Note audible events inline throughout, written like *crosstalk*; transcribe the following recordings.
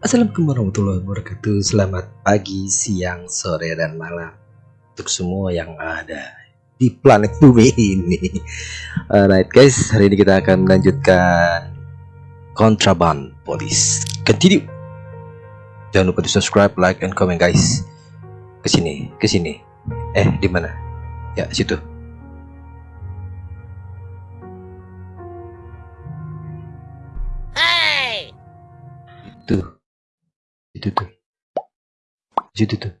Assalamualaikum warahmatullahi wabarakatuh. Selamat pagi, siang, sore, dan malam Untuk semua yang ada di planet bumi ini. Alright guys, hari ini kita akan melanjutkan Contraband Police Continue. Jangan lupa di subscribe, like, and comment guys. Ke sini, ke sini Eh, di mana? Ya, situ. Itu itu tuh situ tuh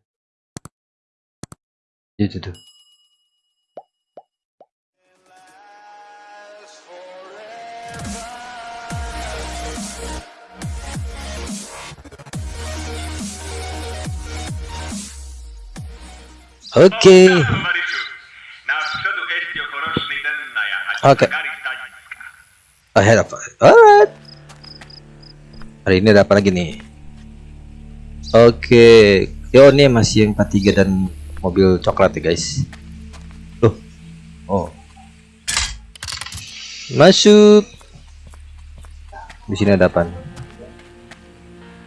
itu tuh Oke. Oke. Ahead of Alright. Hari ini ada apa lagi nih? Oke, yo ini masih yang 43 dan mobil coklat ya guys. Tuh, oh, masuk. Di sini ada apa?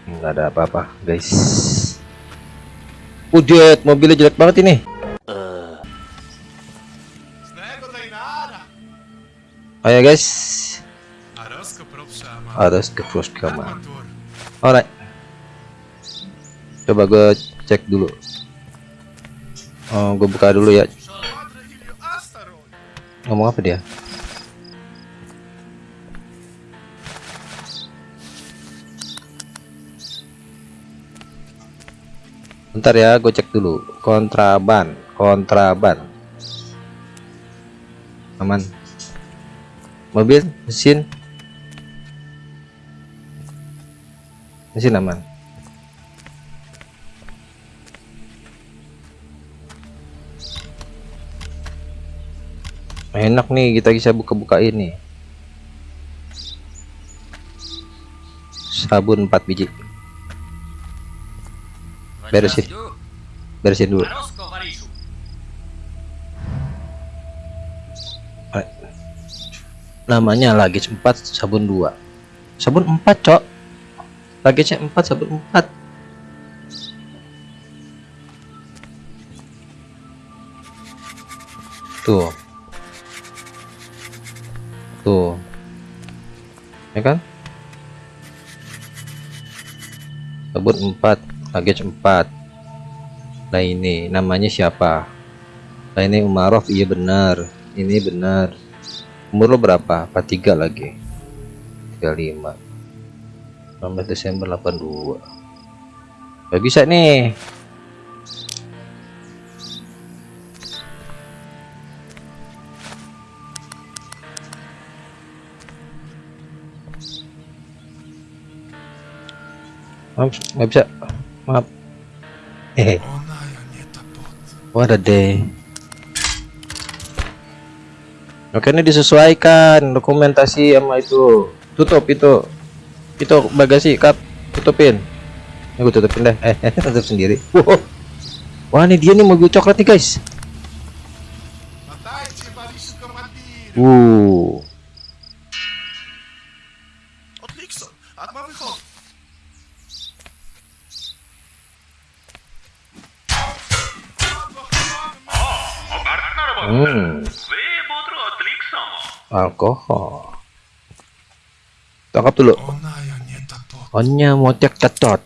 Nggak ada apa-apa guys. Udah, mobilnya jelek banget ini. Ayo guys, harus ke kamar. Alright coba gue cek dulu. Oh gue buka dulu ya. Ngomong apa dia? Bentar ya gue cek dulu. Kontraban kontraban. Aman. Mobil mesin. Mesin aman enak nih kita bisa buka-buka ini sabun 4 biji. Beresin. Beresin dulu. Namanya lagi 4 sabun 2 sabun 4 cok. Lagi 4 sabun 4 tuh tuh ya kan? Sebut 4 package 4 nah ini namanya siapa? Nah ini Umarov iya benar. Ini benar. Umur lo berapa? 43 lagi? 35 19 Desember 82 gak bisa nih maaf nggak bisa. Maaf. Hehe what a day oke ini disesuaikan dokumentasi sama itu. Tutup itu. Itu bagasi kap tutupin. Ini gue tutupin deh. Eh, *laughs* tutup sendiri. Wow. wah ini dia nih mobil coklat nih guys. Uh Alkohol. Tangkap dulu. Onya motek cacot.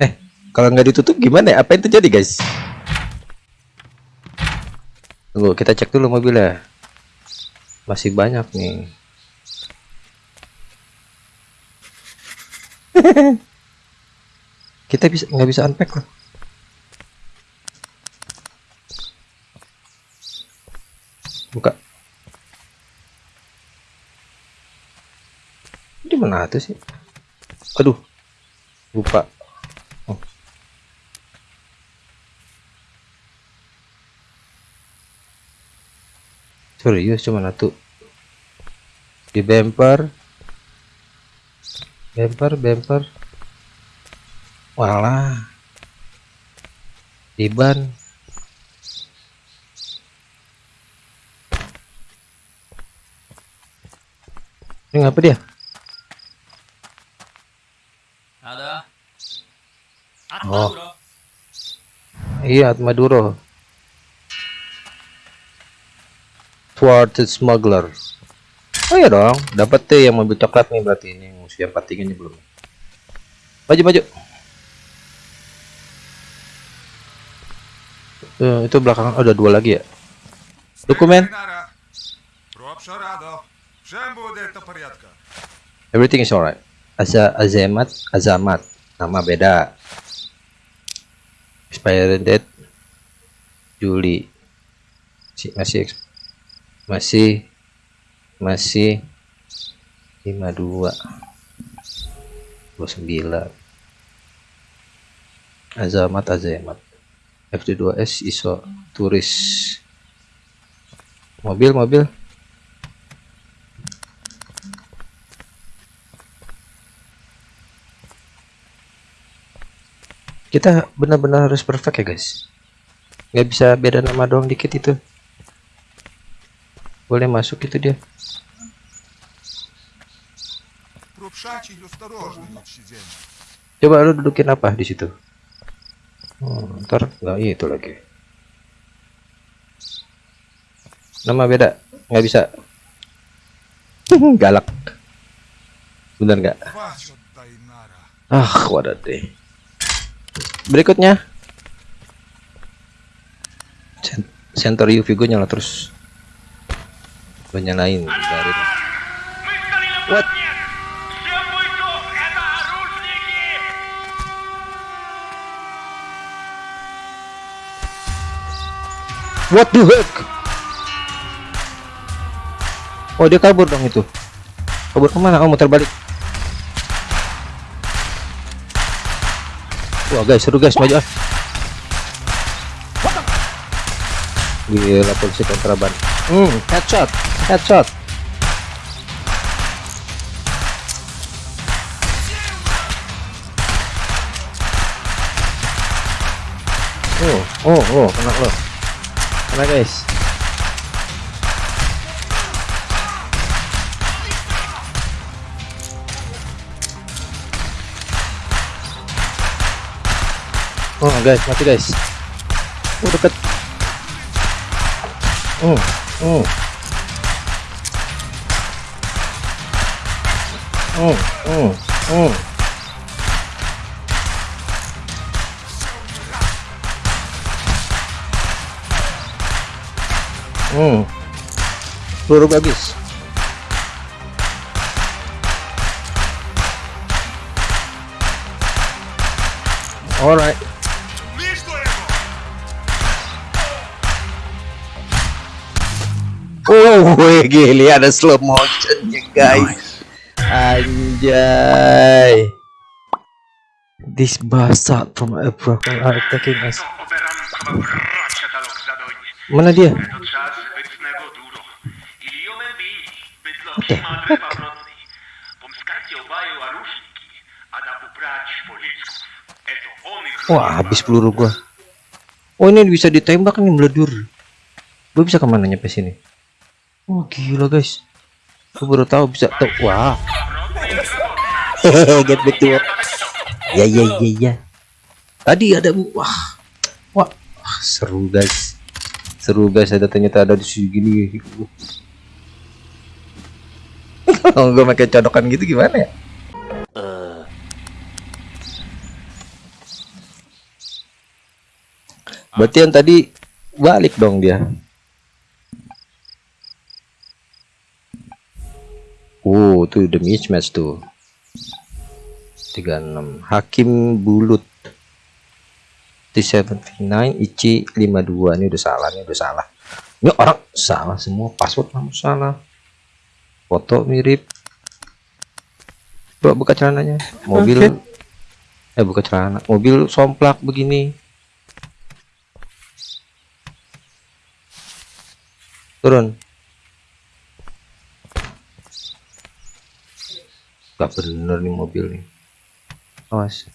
Eh, kalau nggak ditutup gimana? Apa yang terjadi, guys? Tunggu, kita cek dulu mobilnya. Masih banyak nih. *laughs* kita bisa nggak bisa unpack loh buka. Di mana tuh sih? Aduh. Lupa. Oh. serius cuma satu. Di bumper bumper bumper walah. Di ban Ini ngapa dia? Ada. Oh. Iya, Maduro. Thwarted smuggler. Oh iya dong, dapat tuh yang mobil coklat nih berarti ini yang pating ini belum. Maju maju. Eh, itu belakang oh, ada dua lagi ya. Dokumen. Everything is alright. Aza Azamat Azamat. Nama beda. Expired date Juli. Masih masih masih 52 29 Azamat Azamat. FD2S ISO turis. Mobil mobil. kita benar-benar harus perfect ya guys. Nggak bisa beda nama doang dikit itu. Boleh masuk itu dia. Coba lu dudukin apa di situ? Hmm, ntar nggak itu lagi. Nama beda nggak bisa. *laughs* Galak. Bener nggak? Ah wadah deh berikutnya. Center UV gue nyala terus gue nyalain dari what? What the heck? Oh dia kabur dong itu. Kabur ke mana? Oh, Kamu terbalik. Wah guys seru guys maju ah. Gila polisi kontraban. Hmm headshot headshot. Oh oh oh kena lo. Kena guys. Oh guys, mati guys. Oh dekat. Oh, oh. Oh, oh, oh. Hmm. Peluru habis. Alright. Oh, gili ada slow motionnya guys. Anjay. This bastard from Abraham are attacking us. Mana dia? Wah, habis peluru gua. Oh, ini bisa ditembak nih meledur. Gua bisa ke mana nyampe sini? Oh, gila guys. Gua baru tahu bisa tuh. Wah. Hehehe, *laughs* get back to work. Ya ya ya ya. Tadi ada wah. Wah, wah, seru guys. Seru guys, ada ternyata ada di sini gini. Kalau *laughs* gue pakai codokan gitu gimana ya? Berarti yang tadi balik dong dia. Oh, tuh the mismatch tuh. 36 Hakim Bulut. T79 Ichi 52 ini udah salah ini udah salah. Ini orang salah semua. Password kamu salah. Foto mirip. Coba buka celananya. Mobil. Eh buka celana. Mobil somplak begini. Turun gak bener nih mobil nih. Awas.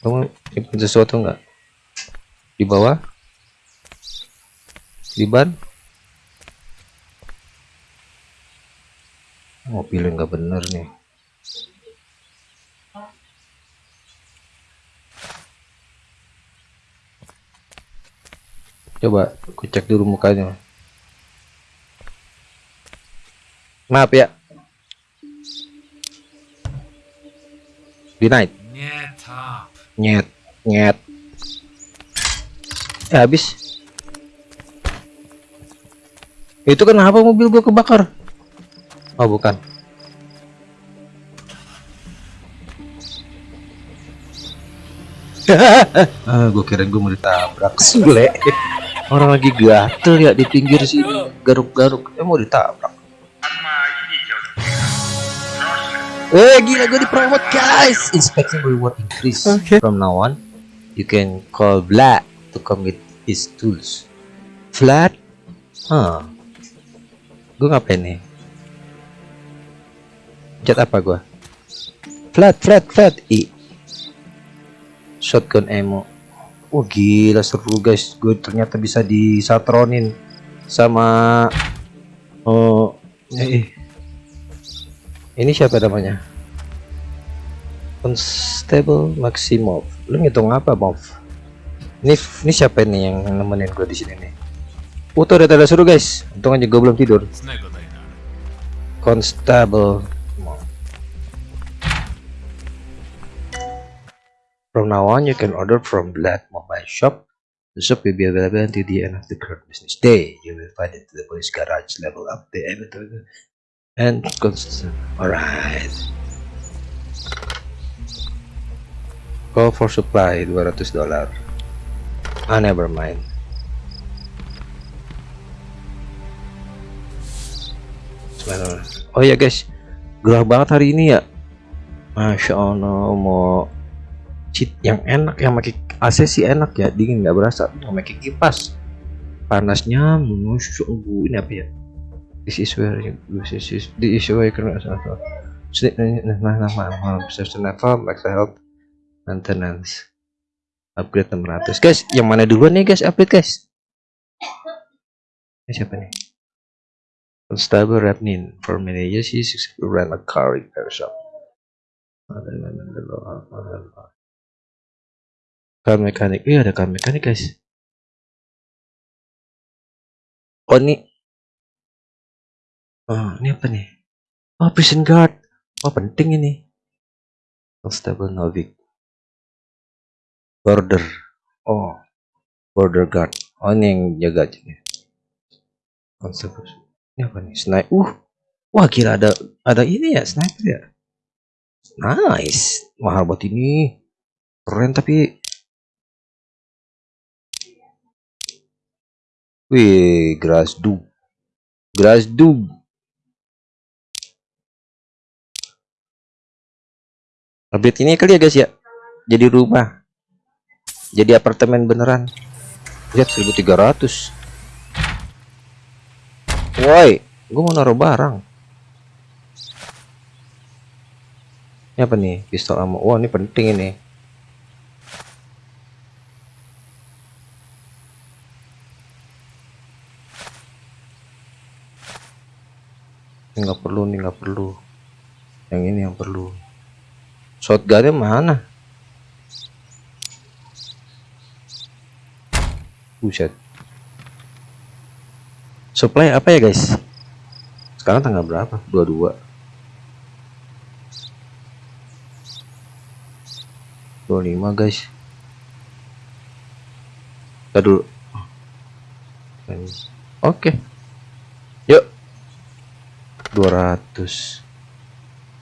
Kamu nyimpen sesuatu nggak? Di bawah? Di ban? Mobilnya nggak bener nih. Coba aku cek dulu mukanya maaf ya. Denied Nie tap. nyet nyet. Eh habis. Itu kenapa mobil gua kebakar? Oh bukan. *laughs* Ah gua kira gua mau ditabrak. Sule orang lagi gatel ya di pinggir sini. Garuk-garuk. Eh mau ditabrak Eh gila gue dipromot guys. Inspection reward increase. From now on You can call Vlad To come with his tools. Vlad? Huh. Gue ngapain nih? Chat apa gue Vlad Vlad Vlad. I. Shotgun ammo. Wah gila seru guys. Gue ternyata bisa disatronin Sama Oh eh. Ini siapa namanya? Constable Maximov. Lu ngitung apa, Mov? Ini ini siapa nih yang nemenin gue di sini nih? Tuh ada tanda suruh, guys. Untung aja gue belum tidur. Constable. From now on, you can order from Blood Mobile Shop. The shop will be available until the end of the current business day. You will find it to the police garage level up the elevator and constant. Alright. Call for supply 200 dolar. Ah, never mind. Oh ya guys, gerah banget hari ini ya. Masya Allah mau cheat yang enak yang pakai AC sih enak ya dingin nggak berasa nggak pakai kipas panasnya menusuk ini apa ya this is where you this is this is where you can Sleep nah nah nah perception level max health maintenance upgrade 600 guys yang mana duluan nih guys? Upgrade guys. Ini siapa nih? Constable Rapnin for managers he successfully ran a car repair shop. Car mekanik iya ada car mekanik guys. Oh ini oh ini apa nih? Oh prison guard. Oh penting ini. Constable Novik. Border. Oh border guard. Oh ini yang jaga aja nih. Constable. Ini apa nih? Sniper uh wah kira ada ada ini ya sniper ya? Nice. Mahal buat ini. Keren tapi. Wih, grass dub. Grass dub. Update ini kali ya guys ya. Jadi rumah. Jadi apartemen beneran. Lihat 1300. Woi, gua mau naruh barang. Ini apa nih? Pistol ammo. Wah, ini penting ini. Ini nggak perlu, nih nggak perlu. Yang ini yang perlu. Shotgunnya mana? Buset. Supply apa ya guys? Sekarang tanggal berapa? 22. 25 guys. Kita dulu. Oke. Yuk. 200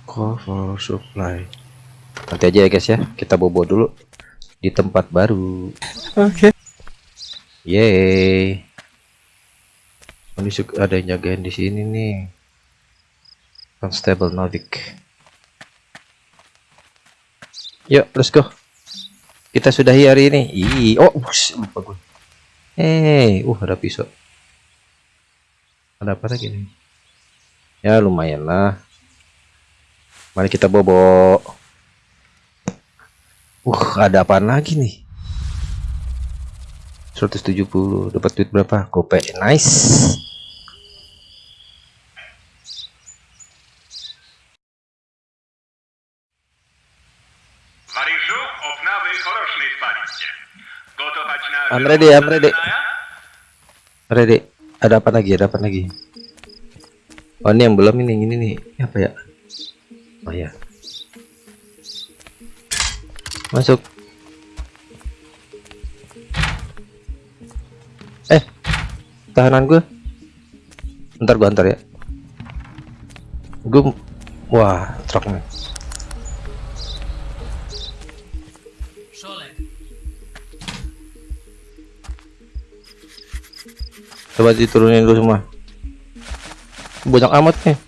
cover supply nanti aja ya guys ya. Kita bobo dulu di tempat baru. Oke. yeay. Oh, ini suka- ada yang jagain di sini nih. Constable Novik yuk let's go. Kita sudahi hari ini. Ih, oh bus, lupa gue eh uh ada pisau. Ada apa lagi nih? Ya lumayan lah. Mari kita bobo Uh, ada apa lagi nih? 170 dapat duit berapa? Gopek. Nice. I'm ready, I'm ready. Ready. Ada apa lagi? Ada apa lagi? Oh, ini yang belum ini, ini nih. Apa ya? Oh ya. Masuk. Eh, tahanan gue. Ntar gue antar ya. Gue, wah, truknya. Szolek, Coba diturunin dulu semua. Banyak amat nih.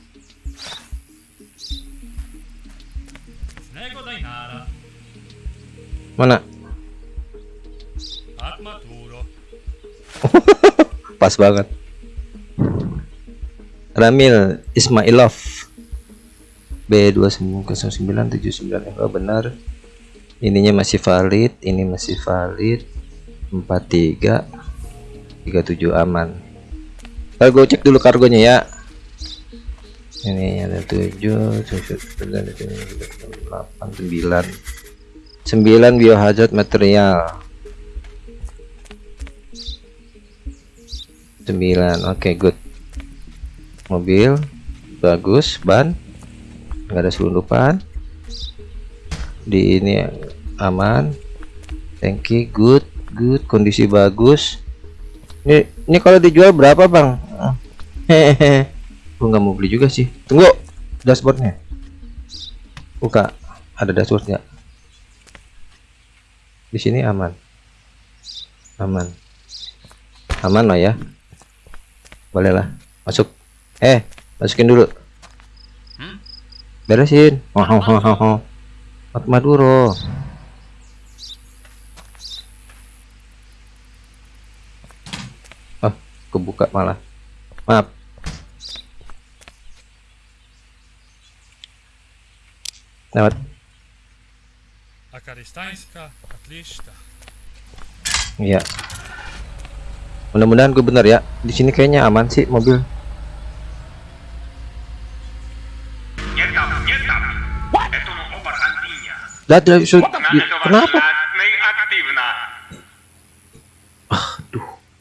Mana? *laughs* Pas banget. Ramil Ismailov B290979 oh, benar. Ininya masih valid, ini masih valid. 43 37 aman. Ntar gue cek dulu kargonya ya. Ini ada 7 9 8 9 9 biohazard material. 9 oke good. Mobil bagus ban nggak ada selundupan. Di ini aman. Tanki good good. Kondisi bagus. Ini ini kalau dijual berapa bang? Hehehe *laughs* gua nggak mau beli juga sih. Tunggu dashboardnya. Buka ada dashboardnya di sini aman. Aman. Aman lah ya. Bolehlah masuk. Eh masukin dulu. Hmm? beresin. Oh, oh, oh, oh, oh. Mat Maduro oh kebuka malah. Maaf. Lewat. Akaristańska, Iya. Mudah-mudahan gue bener ya. Di sini kayaknya aman sih mobil. Lihat lihat, so- kenapa?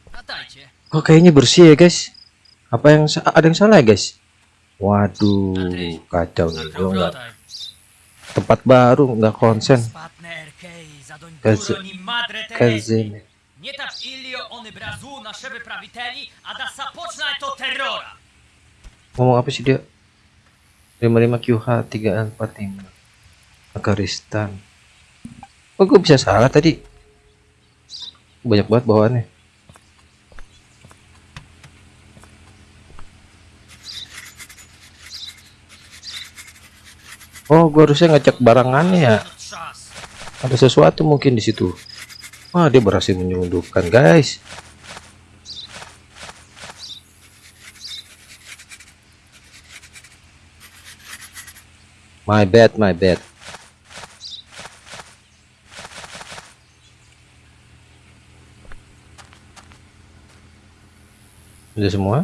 Latajcie. Kok kayaknya bersih ya guys? Apa yang ada yang salah ya guys? Waduh, kacau nih. Tempat baru nggak konsen. Kazin. Nie tak ilio ony brazu na szeby prawiteli, a da sapoczna to terrora. Ngomong apa sih dia? 55 QH 345 Afghanistan. Kok gue bisa salah tadi? Banyak banget bawaannya. Oh, gua harusnya ngecek barangannya ya. Ada sesuatu mungkin di situ. Wah, dia berhasil menyelundupkan, guys. My bad, my bad. Sudah semua?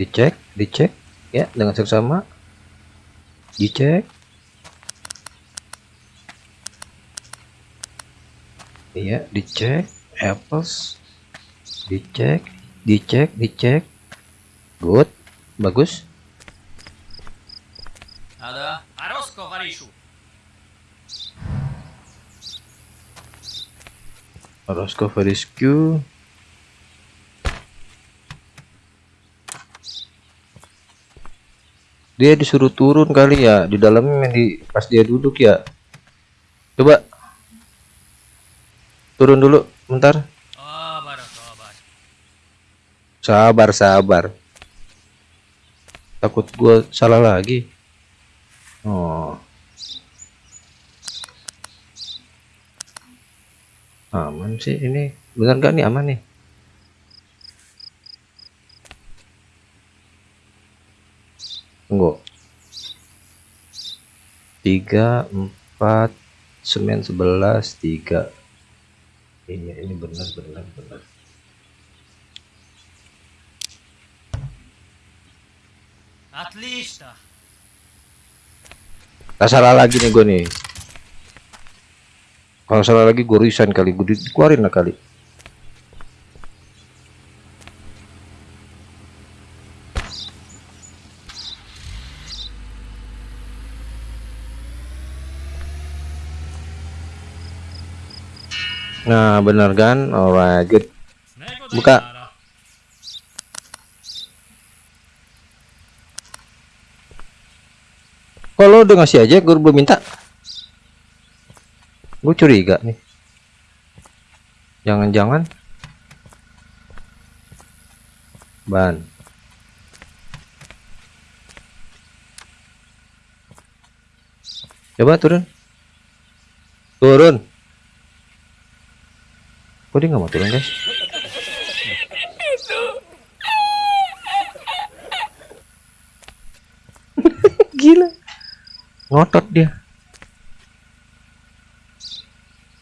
Dicek, dicek ya dengan seksama. Dicek. Iya, dicek apples. Dicek, dicek, dicek. Good. Bagus. Ada? Roscoe Rescue. Dia disuruh turun kali ya di dalamnya di pas dia duduk ya. Coba turun dulu bentar. Obar, obar. Sabar, sabar. Takut gua salah lagi. Oh. Aman sih ini. Benar gak nih aman nih? Tunggu. Tiga, empat, semen sebelas, tiga. Iya, ini benar, benar, benar. Atlista. Tak salah lagi nih gue nih. kalau salah lagi gue resign kali gue dikeluarin lah kali nah bener kan? Alright good. Buka. Kalau udah ngasih aja? Gue belum minta. Gue curiga nih. Jangan-jangan. Ban. Coba turun. Turun. Kok dia nggak mau turun guys? *laughs* Gila. Ngotot dia.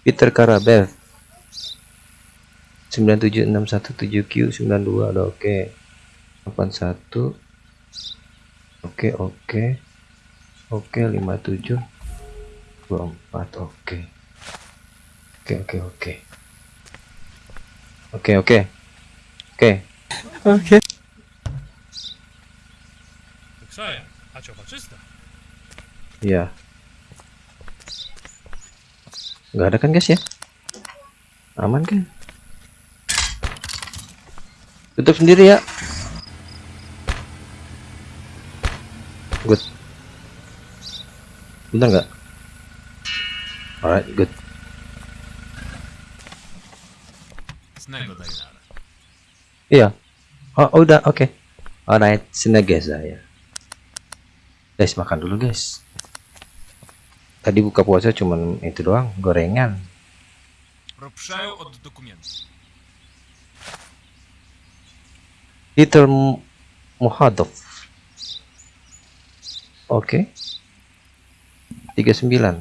Peter Karabev 97617Q 92 ada oke. 81 oke oke. Oke 57 24 oke. Oke oke oke oke oke oke oke. Iya. Nggak ada kan guys ya? Aman kan? Tutup sendiri ya. Good. Bentar nggak? Alright, good. Iya. Oh, oh, udah, oke. Oh, okay. Alright, sini guys saya. Guys, makan dulu guys. Tadi buka puasa cuman itu doang, gorengan. Peter Muhadov. Oke. Okay. 39.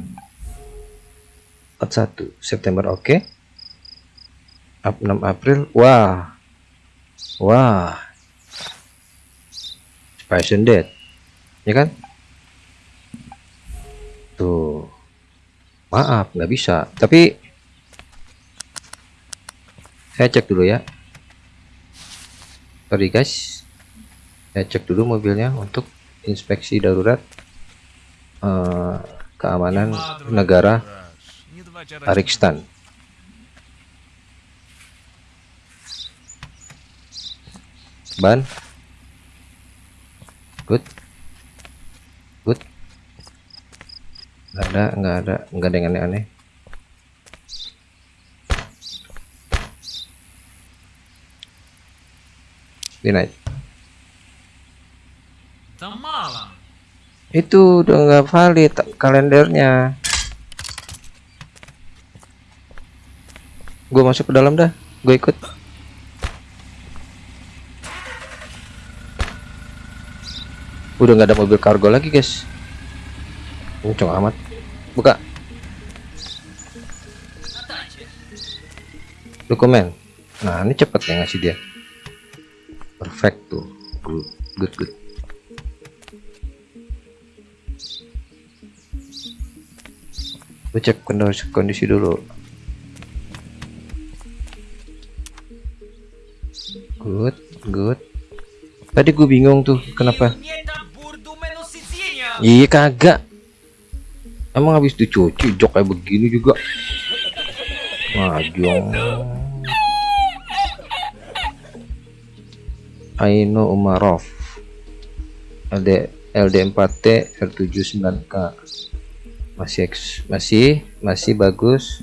41 September oke. Okay. 6 April. Wah. Wah. Passion Dead. Ya kan? Tuh. Maaf, nggak bisa. Tapi saya cek dulu ya. Sorry guys, saya cek dulu mobilnya untuk inspeksi darurat eh, keamanan negara Tarikstan. Ban, good, good. Nggak ada, nggak ada, nggak ada yang aneh-aneh. Mala. itu udah nggak valid kalendernya gue masuk ke dalam dah gue ikut udah nggak ada mobil kargo lagi guys. Kenceng amat. Buka. Dokumen. Nah ini cepet ya ngasih dia. Perfect tuh. Good good, good. Cek kondisi, kondisi dulu. Good good. Tadi gue bingung tuh kenapa iya kagak. Emang habis dicuci jok kayak begini juga. Majong Aino Umarov. LD LD4T R79K masih masih masih bagus.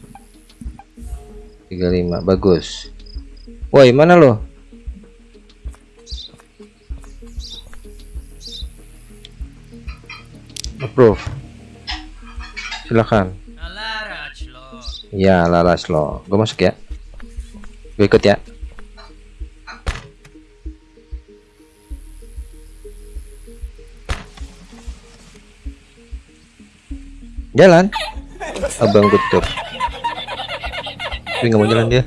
35 bagus. Woi mana lo approve. Lo. ya lalas lo. Gue masuk ya. Gue ikut ya. Jalan. Abang gutur tapi nggak mau jalan dia.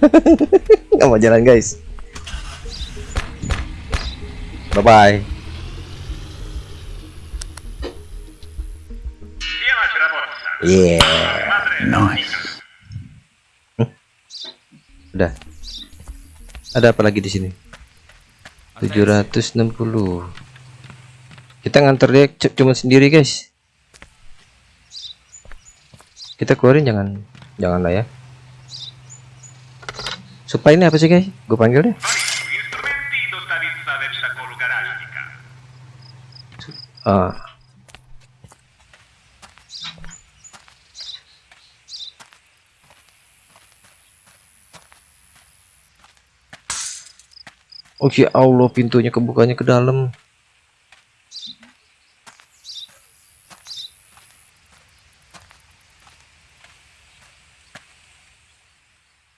*laughs* Nggak mau jalan guys. Bye bye Rabotsa. yeah Nice. Udah. Ada apa lagi di sini? 760. Kita nganter dia cuma sendiri, guys. Kita keluarin jangan jangan lah ya. Supaya ini apa sih, guys? Gue panggil deh. Ah. Oh ya Allah pintunya kebukanya ke dalam.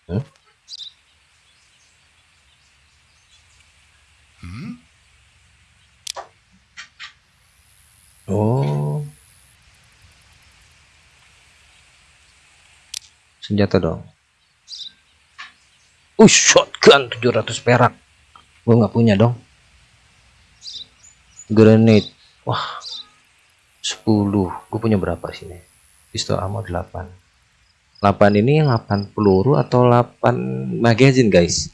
Hah? Oh. Senjata dong. Uh shotgun 700 perak gua nggak punya dong. Grenade wah 10 gue punya berapa sini pistol ammo 8 8 ini 8 peluru atau 8 magazine guys?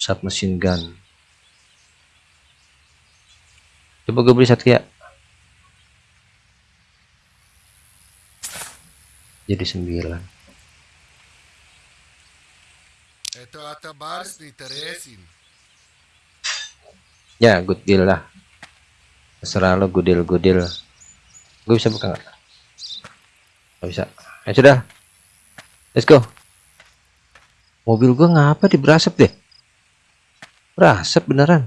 Submachine gun. Coba gue beli satu ya jadi sembilan. 9 Ya, good deal lah. Terserah lo good deal, good deal. Gue bisa buka nggak? Gak bisa. Ya sudah. Let's go. Mobil gue ngapa diberasap deh? Berasap beneran.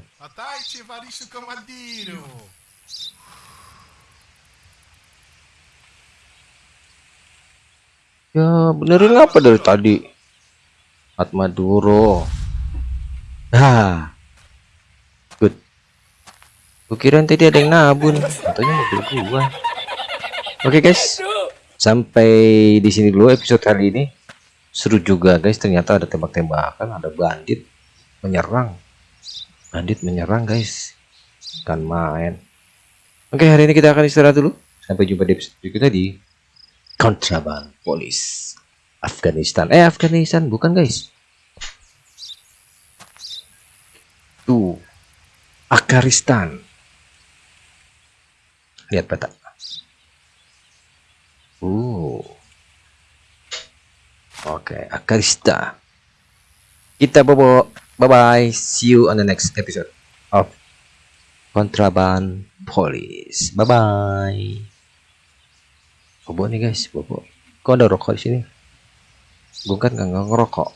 Ya benerin apa dari tadi? Atmaduro. Ah good. Gue kirain tadi ada yang nabun. Katanya mobil gua. Oke guys. Sampai di sini dulu episode kali ini. Seru juga guys. Ternyata ada tembak-tembakan ada bandit menyerang. Bandit menyerang guys. Kan main. Oke hari ini kita akan istirahat dulu. Sampai jumpa di episode berikutnya di kontraban polis Afghanistan. Eh Afghanistan bukan guys. Tuh. Akaristan lihat peta. Uh oke Akarista kita bobo bye bye see you on the next episode of kontraban polis bye bye bobo nih guys bobo. Kok ada rokok di sini? Gue kan nggak ngerokok